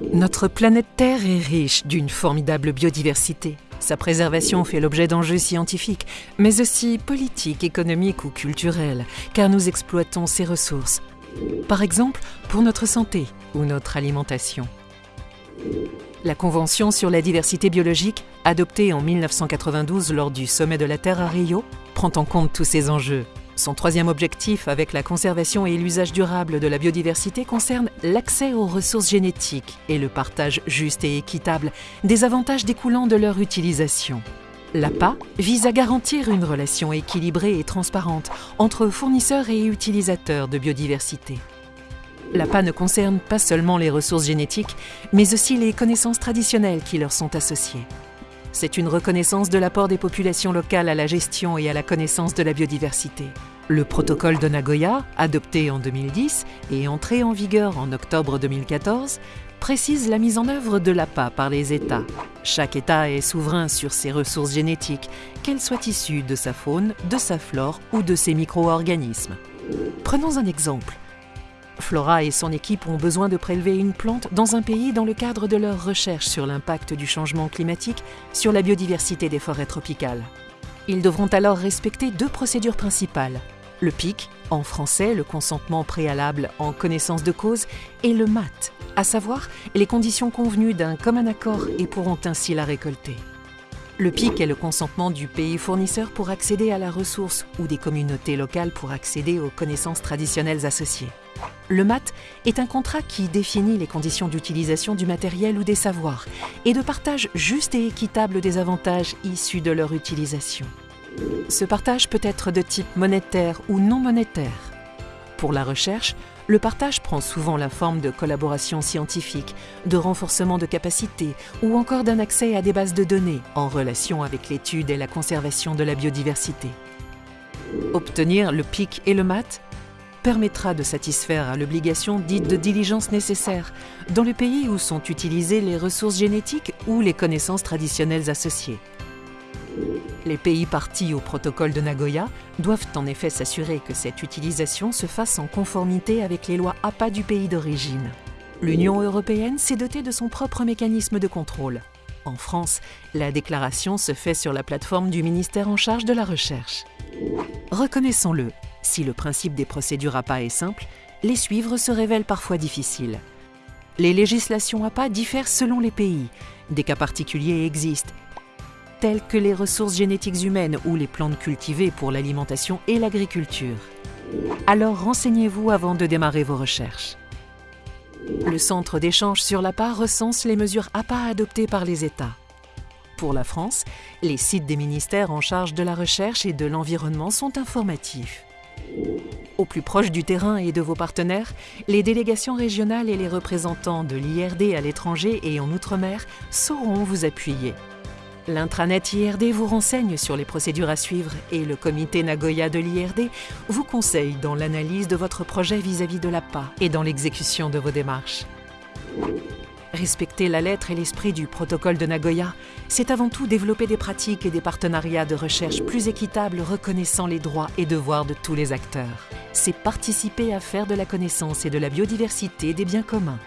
Notre planète Terre est riche d'une formidable biodiversité. Sa préservation fait l'objet d'enjeux scientifiques, mais aussi politiques, économiques ou culturels, car nous exploitons ses ressources. Par exemple, pour notre santé ou notre alimentation. La Convention sur la diversité biologique, adoptée en 1992 lors du Sommet de la Terre à Rio, prend en compte tous ces enjeux. Son troisième objectif avec la conservation et l'usage durable de la biodiversité concerne l'accès aux ressources génétiques et le partage juste et équitable des avantages découlant de leur utilisation. L'APA vise à garantir une relation équilibrée et transparente entre fournisseurs et utilisateurs de biodiversité. L'APA ne concerne pas seulement les ressources génétiques, mais aussi les connaissances traditionnelles qui leur sont associées. C'est une reconnaissance de l'apport des populations locales à la gestion et à la connaissance de la biodiversité. Le protocole de Nagoya, adopté en 2010 et entré en vigueur en octobre 2014, précise la mise en œuvre de l'APA par les États. Chaque État est souverain sur ses ressources génétiques, qu'elles soient issues de sa faune, de sa flore ou de ses micro-organismes. Prenons un exemple. Flora et son équipe ont besoin de prélever une plante dans un pays dans le cadre de leurs recherches sur l'impact du changement climatique sur la biodiversité des forêts tropicales. Ils devront alors respecter deux procédures principales. Le PIC, en français le consentement préalable en connaissance de cause, et le MAT, à savoir les conditions convenues d'un commun accord et pourront ainsi la récolter. Le PIC est le consentement du pays fournisseur pour accéder à la ressource ou des communautés locales pour accéder aux connaissances traditionnelles associées. Le MAT est un contrat qui définit les conditions d'utilisation du matériel ou des savoirs et de partage juste et équitable des avantages issus de leur utilisation. Ce partage peut être de type monétaire ou non monétaire. Pour la recherche, le partage prend souvent la forme de collaboration scientifique, de renforcement de capacités ou encore d'un accès à des bases de données en relation avec l'étude et la conservation de la biodiversité. Obtenir le PIC et le MAT permettra de satisfaire à l'obligation dite de diligence nécessaire dans le pays où sont utilisées les ressources génétiques ou les connaissances traditionnelles associées. Les pays partis au protocole de Nagoya doivent en effet s'assurer que cette utilisation se fasse en conformité avec les lois APA du pays d'origine. L'Union européenne s'est dotée de son propre mécanisme de contrôle. En France, la déclaration se fait sur la plateforme du ministère en charge de la recherche. Reconnaissons-le, si le principe des procédures APA est simple, les suivre se révèle parfois difficile. Les législations APA diffèrent selon les pays. Des cas particuliers existent, tels que les ressources génétiques humaines ou les plantes cultivées pour l'alimentation et l'agriculture. Alors renseignez-vous avant de démarrer vos recherches. Le Centre d'échange sur l'APA recense les mesures APA adoptées par les États. Pour la France, les sites des ministères en charge de la recherche et de l'environnement sont informatifs. Au plus proche du terrain et de vos partenaires, les délégations régionales et les représentants de l'IRD à l'étranger et en Outre-mer sauront vous appuyer. L'intranet IRD vous renseigne sur les procédures à suivre et le comité Nagoya de l'IRD vous conseille dans l'analyse de votre projet vis-à-vis de l'APA et dans l'exécution de vos démarches. Respecter la lettre et l'esprit du protocole de Nagoya, c'est avant tout développer des pratiques et des partenariats de recherche plus équitables reconnaissant les droits et devoirs de tous les acteurs. C'est participer à faire de la connaissance et de la biodiversité des biens communs.